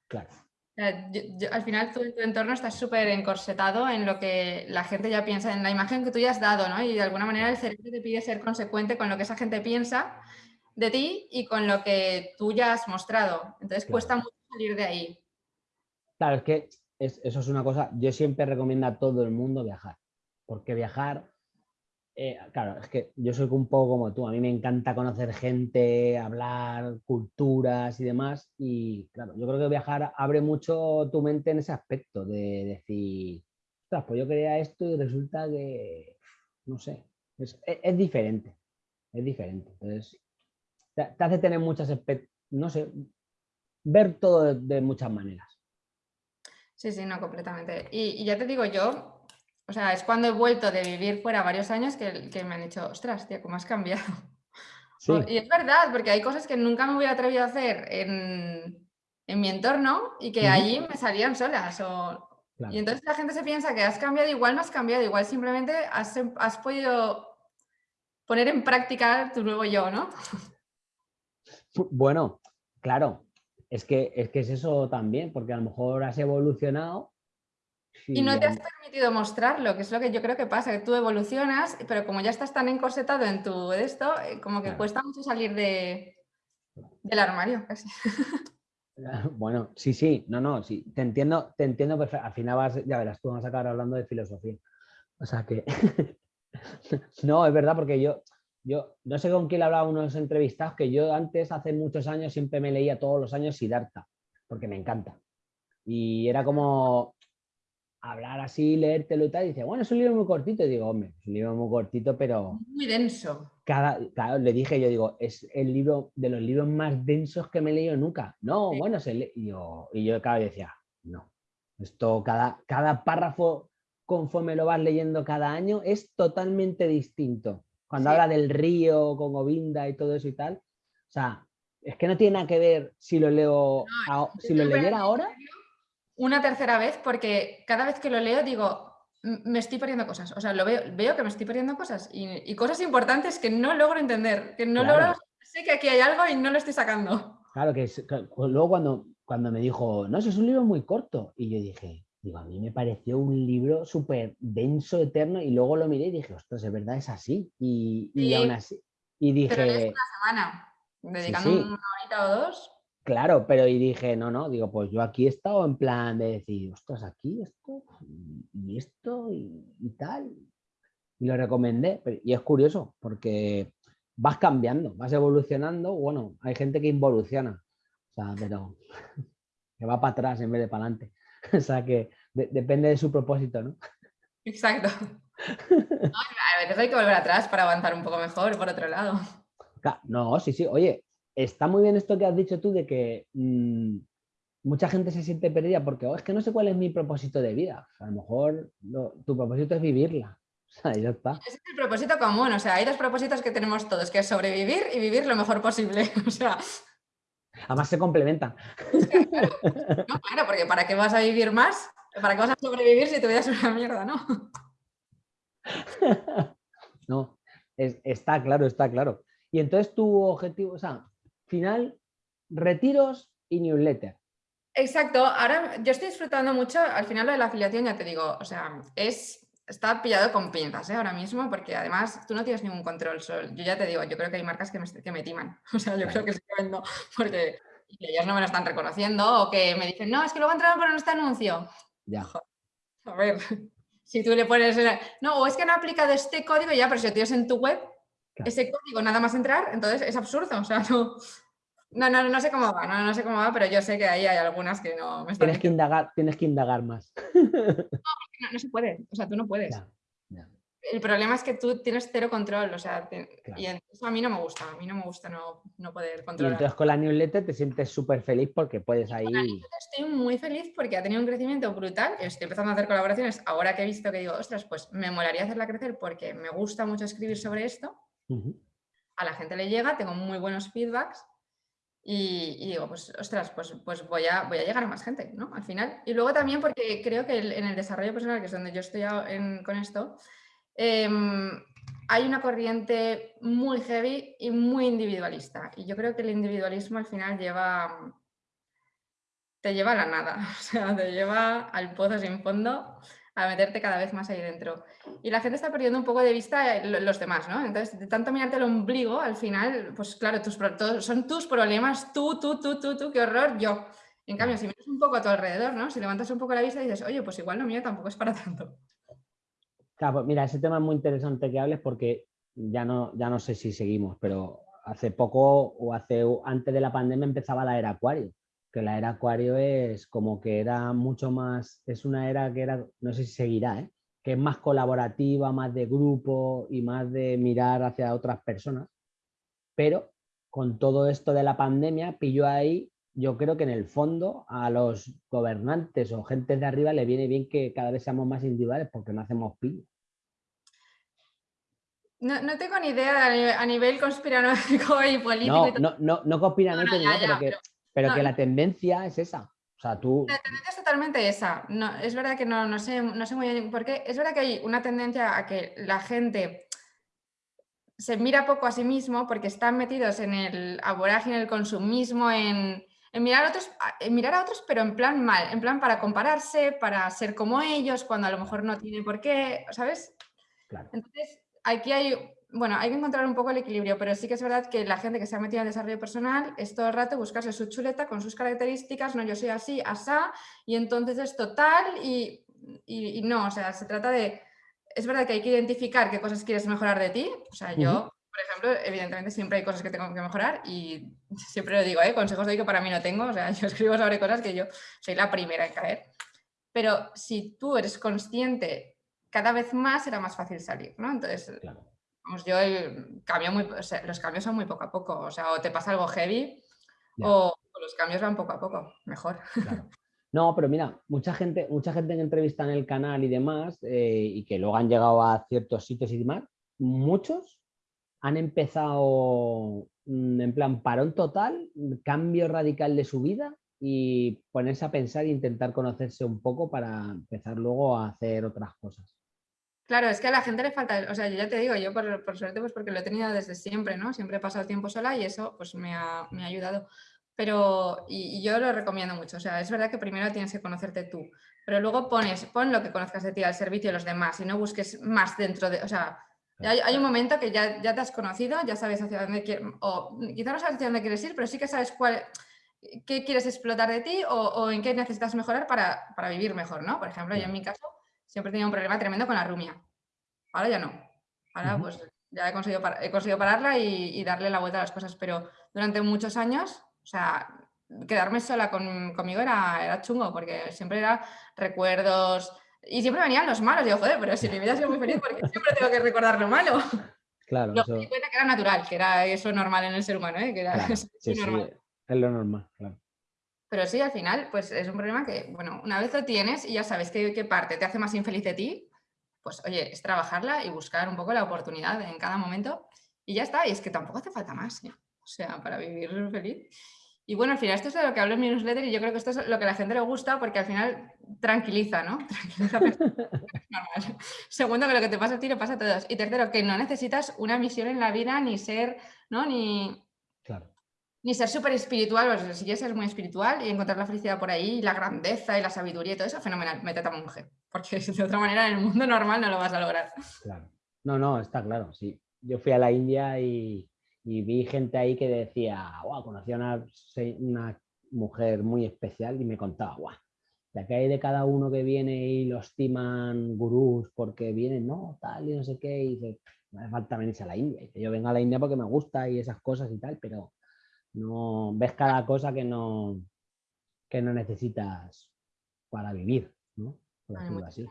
Claro. al final tu, tu entorno está súper encorsetado en lo que la gente ya piensa, en la imagen que tú ya has dado, ¿no? Y de alguna manera el cerebro te pide ser consecuente con lo que esa gente piensa de ti y con lo que tú ya has mostrado. Entonces cuesta mucho salir de ahí. Claro, es que eso es una cosa, yo siempre recomiendo a todo el mundo viajar, porque viajar eh, claro, es que yo soy un poco como tú, a mí me encanta conocer gente, hablar, culturas y demás, y claro, yo creo que viajar abre mucho tu mente en ese aspecto de decir, pues yo quería esto y resulta que, no sé, es, diferente, es diferente. Entonces, te, hace tener muchas, no sé, ver todo de, muchas maneras. Sí, sí, no, completamente. y ya te digo yo, o sea, es cuando he vuelto de vivir fuera varios años que, me han dicho, ostras, tía, ¿cómo has cambiado? Y es verdad, porque hay cosas que nunca me hubiera atrevido a hacer en, mi entorno y que allí me salían solas. Y entonces la gente se piensa que has cambiado, igual no has cambiado, igual simplemente has, has podido poner en práctica tu nuevo yo, ¿no? Bueno, claro, es que, es que es eso también, porque a lo mejor has evolucionado y no te has permitido mostrarlo, que es lo que yo creo que pasa, que tú evolucionas, pero como ya estás tan encorsetado en tu esto, eh, como que cuesta mucho salir de, del armario casi. Bueno, sí, sí, no, no, sí, te entiendo, te entiendo perfecto. Al final vas, ya verás, tú vas a acabar hablando de filosofía. O sea que, no, es verdad, porque yo, yo no sé con quién hablaba unos entrevistados, que yo antes, hace muchos años, siempre me leía todos los años Siddhartha, porque me encanta. Y era como, hablar así, leértelo y tal, y dice, bueno, es un libro muy cortito. Y digo, hombre, es un libro muy cortito, pero... Muy denso. Cada, claro, le dije, yo digo, es el libro de los libros más densos que me he leído nunca. No, bueno, se le... y, yo, y yo cada vez decía, no, esto, cada, cada párrafo, conforme lo vas leyendo cada año, es totalmente distinto. Cuando habla del río con Govinda y todo eso y tal, o sea, es que no tiene nada que ver si lo leo, si lo leyera ahora una tercera vez porque cada vez que lo leo digo, me estoy perdiendo cosas. O sea, lo veo, veo que me estoy perdiendo cosas y, cosas importantes que no logro entender, que no logro, sé que aquí hay algo y no lo estoy sacando. Claro, que, luego cuando, cuando me dijo, no, eso es un libro muy corto, y yo dije, digo, a mí me pareció un libro súper denso, eterno, y luego lo miré y dije, ostras, es verdad, es así. Y, y aún así, y dije... Pero es una semana, dedicando una horita o dos. Claro, pero y dije, no, no, digo, pues yo aquí he estado en plan de decir, ostras, aquí esto, y esto, y, tal. Y lo recomendé, y es curioso, porque vas cambiando, vas evolucionando, bueno, hay gente que involuciona, o sea, pero que va para atrás en vez de para adelante. O sea, que depende de su propósito, ¿no? Exacto. a veces hay que volver atrás para avanzar un poco mejor, por otro lado. No, sí, sí, oye, está muy bien esto que has dicho tú de que mm, mucha gente se siente perdida porque oh, es que no sé cuál es mi propósito de vida. a lo mejor tu propósito es vivirla. O sea, ya está. Es el propósito común, o sea, hay dos propósitos que tenemos todos, que es sobrevivir y vivir lo mejor posible. O sea, Además se complementan. Claro, no, claro, porque ¿para qué vas a vivir más? ¿Para qué vas a sobrevivir si tu vida es una mierda, no? No, está claro, está claro. Y entonces tu objetivo, o sea, final, retiros y newsletter. Exacto, ahora yo estoy disfrutando mucho, al final lo de la afiliación ya te digo, o sea, es, está pillado con pinzas ¿eh? ahora mismo, porque además tú no tienes ningún control. Yo ya te digo, yo creo que hay marcas que me, que me timan, o sea, yo creo que sí que vendo, porque ellas no me lo están reconociendo o que me dicen, no, es que luego entraron por este anuncio. Ya. A ver, si tú le pones, no, o es que han aplicado este código ya, pero si lo tienes en tu web, ese código nada más entrar, entonces es absurdo, o sea, no... No, no, sé cómo va, no, sé cómo va, pero yo sé que ahí hay algunas que no me están... Tienes que indagar, tienes que indagar más. No, no, se puede, o sea, tú no puedes. El problema es que tú tienes cero control, o sea, y eso a mí no me gusta, a mí no me gusta no, poder controlar. Y entonces con la newsletter te sientes súper feliz porque puedes ahí... estoy muy feliz porque ha tenido un crecimiento brutal, estoy empezando a hacer colaboraciones, ahora que he visto que digo, ostras, pues me molaría hacerla crecer porque me gusta mucho escribir sobre esto a la gente le llega, tengo muy buenos feedbacks y, digo, pues ostras, pues, pues voy, a, voy a llegar a más gente, ¿no? Al final. Y luego también porque creo que en el desarrollo personal, que es donde yo estoy con esto, em, hay una corriente muy heavy y muy individualista. Y yo creo que el individualismo al final lleva, te lleva a la nada, o sea, te lleva al pozo sin fondo a meterte cada vez más ahí dentro. Y la gente está perdiendo un poco de vista eh, los demás, ¿no? Entonces, de tanto mirarte el ombligo, al final, pues claro, tus, son tus problemas, tú, tú, tú, tú, tú, qué horror, yo. En cambio, si miras un poco a tu alrededor, ¿no? Si levantas un poco la vista y dices, oye, pues igual lo mío tampoco es para tanto. Claro, pues mira, ese tema es muy interesante que hables porque ya no, ya no sé si seguimos, pero hace poco o hace antes de la pandemia empezaba la era acuario, que la era acuario es como que era mucho más, es una era que era, no sé si seguirá, ¿eh? que es más colaborativa, más de grupo y más de mirar hacia otras personas, pero con todo esto de la pandemia pilló ahí, yo creo que en el fondo a los gobernantes o gente de arriba le viene bien que cada vez seamos más individuales porque no hacemos pillo. No, no, tengo ni idea a nivel conspiranoico y político. No, no, no, no conspiranoico, pero, que, pero, que la tendencia es esa. O sea, tú... La tendencia es totalmente esa. No, es verdad que no, no, sé, no sé muy bien por qué. Es verdad que hay una tendencia a que la gente se mira poco a sí mismo porque están metidos en el en el consumismo, en, en mirar, a otros, en mirar a otros, pero en plan mal, en plan para compararse, para ser como ellos, cuando a lo mejor no tiene por qué, ¿sabes? Claro. Entonces, aquí hay, bueno, hay que encontrar un poco el equilibrio, pero sí que es verdad que la gente que se ha metido en desarrollo personal es todo el rato buscarse su chuleta con sus características, no, yo soy así, asá, y entonces es total y, y, no, o sea, se trata de, es verdad que hay que identificar qué cosas quieres mejorar de ti, o sea, yo, por ejemplo, evidentemente siempre hay cosas que tengo que mejorar y siempre lo digo, ¿eh? consejos de que para mí no tengo, o sea, yo escribo sobre cosas que yo soy la primera en caer, pero si tú eres consciente cada vez más era más fácil salir, ¿no? Entonces, vamos, yo el cambio muy, los cambios son muy poco a poco, o sea, o te pasa algo heavy o, los cambios van poco a poco, mejor. No, pero mira, mucha gente, mucha gente que entrevista en el canal y demás, eh, y que luego han llegado a ciertos sitios y demás, muchos han empezado mm, en plan parón total, cambio radical de su vida y ponerse a pensar e intentar conocerse un poco para empezar luego a hacer otras cosas. Claro, es que a la gente le falta, o sea, yo ya te digo, yo por, suerte pues porque lo he tenido desde siempre, ¿no? Siempre he pasado tiempo sola y eso pues me ha, ayudado. Pero, y, yo lo recomiendo mucho, o sea, es verdad que primero tienes que conocerte tú, pero luego pones, pon lo que conozcas de ti al servicio de los demás y no busques más dentro de, o sea, hay, hay un momento que ya, ya te has conocido, ya sabes hacia dónde quieres, o quizá no sabes hacia dónde quieres ir, pero sí que sabes cuál, qué quieres explotar de ti o, en qué necesitas mejorar para, para, vivir mejor, ¿no? Por ejemplo, yo en mi caso siempre tenía un problema tremendo con la rumia. Ahora ya no. Ahora pues ya he conseguido, he conseguido pararla y, darle la vuelta a las cosas, pero durante muchos años, o sea, quedarme sola conmigo era, era chungo, porque siempre era recuerdos y siempre venían los malos. Yo, joder, pero si mi vida ha sido muy feliz, porque siempre tengo que recordar lo malo? Claro. Luego me di cuenta que era natural, que era eso normal en el ser humano, ¿eh? que era normal. es lo normal, claro. Pero sí, al final, pues es un problema que, bueno, una vez lo tienes y ya sabes qué, qué parte te hace más infeliz de ti, pues oye, es trabajarla y buscar un poco la oportunidad en cada momento y ya está. Y es que tampoco hace falta más, ¿eh? o sea, para vivir feliz. Y bueno, al final esto es de lo que hablo en mi newsletter y yo creo que esto es lo que a la gente le gusta porque al final tranquiliza, ¿no? Tranquiliza. Segundo, que lo que te pasa a ti le pasa a todos. Y tercero, que no necesitas una misión en la vida ni ser, ¿no? Ni, claro ni ser súper espiritual, o si quieres ser muy espiritual y encontrar la felicidad por ahí, la grandeza y la sabiduría y todo eso, fenomenal, métete a monje, porque de otra manera en el mundo normal no lo vas a lograr. Claro. No, no, está claro, sí. Yo fui a la India y, vi gente ahí que decía, wow, conocí a una, una mujer muy especial y me contaba, wow, de que hay de cada uno que viene y los timan gurús porque vienen, no, tal y no sé qué, y dice, no hace falta venirse a la India. Y yo vengo a la India porque me gusta y esas cosas y tal, pero no ves cada cosa que no, que no necesitas para vivir, ¿no? Por decirlo así.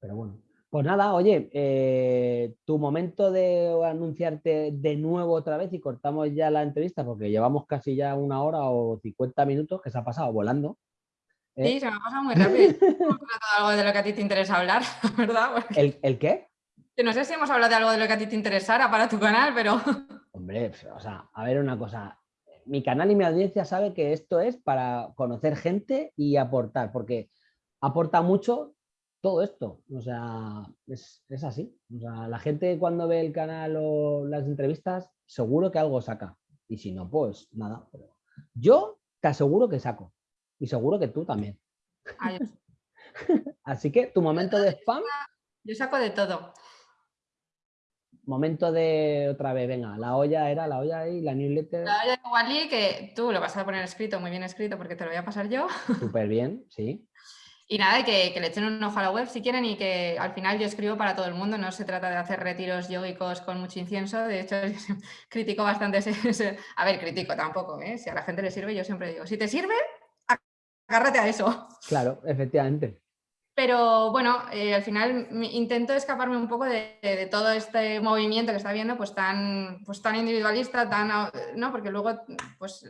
Pero bueno. Pues nada, oye, eh, tu momento de anunciarte de nuevo otra vez y cortamos ya la entrevista porque llevamos casi ya una hora o 50 minutos que se ha pasado volando. ¿eh? Sí, se me ha pasado muy rápido. algo de lo que a ti te interesa hablar, ¿verdad? ¿El, ¿El, qué? No sé si hemos hablado de algo de lo que a ti te interesara para tu canal, pero... Hombre, o sea, a ver una cosa mi canal y mi audiencia sabe que esto es para conocer gente y aportar, porque aporta mucho todo esto. O sea, es, así. O sea, la gente cuando ve el canal o las entrevistas, seguro que algo saca. Y si no, pues nada. Yo te aseguro que saco. Y seguro que tú también. así que tu momento de spam. Yo saco de todo. Momento de otra vez, venga, la olla era la olla y la newsletter. La olla de Wally, que tú lo vas a poner escrito, muy bien escrito, porque te lo voy a pasar yo. Súper bien, sí. Y nada, que, que, le echen un ojo a la web si quieren y que al final yo escribo para todo el mundo, no se trata de hacer retiros yogicos con mucho incienso, de hecho critico bastante ese, a ver, critico tampoco, ¿eh? si a la gente le sirve yo siempre digo, si te sirve, agárrate a eso. Claro, efectivamente. Pero bueno, eh, al final intento escaparme un poco de, todo este movimiento que está viendo, pues tan, pues tan individualista, tan, ¿no? Porque luego, pues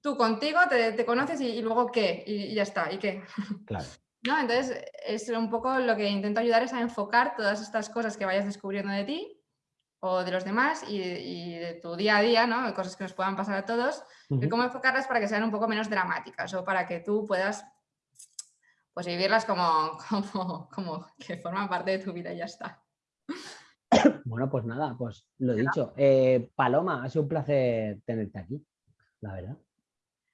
tú contigo te, conoces y, luego qué, y, ya está, ¿y qué? Claro. ¿No? Entonces, es un poco lo que intento ayudar es a enfocar todas estas cosas que vayas descubriendo de ti o de los demás y, de tu día a día, ¿no? cosas que nos puedan pasar a todos, de cómo enfocarlas para que sean un poco menos dramáticas o para que tú puedas pues vivirlas como, como, como que forman parte de tu vida y ya está. Bueno, pues nada, pues lo dicho. Eh, Paloma, ha sido un placer tenerte aquí, la verdad.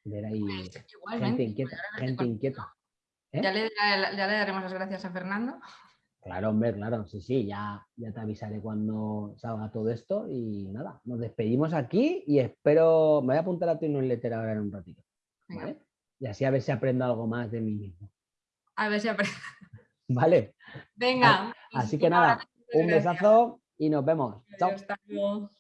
Ver ahí gente inquieta, gente inquieta. ¿Eh? Ya, le, daremos las gracias a Fernando. Claro, hombre, claro, sí, sí, ya, ya te avisaré cuando salga todo esto y nada, nos despedimos aquí y espero, me voy a apuntar a tu newsletter ahora en un ratito, ¿vale? Y así a ver si aprendo algo más de mí mismo. A ver si aprendo. Vale. Venga. Así que nada, un besazo y nos vemos. Chao.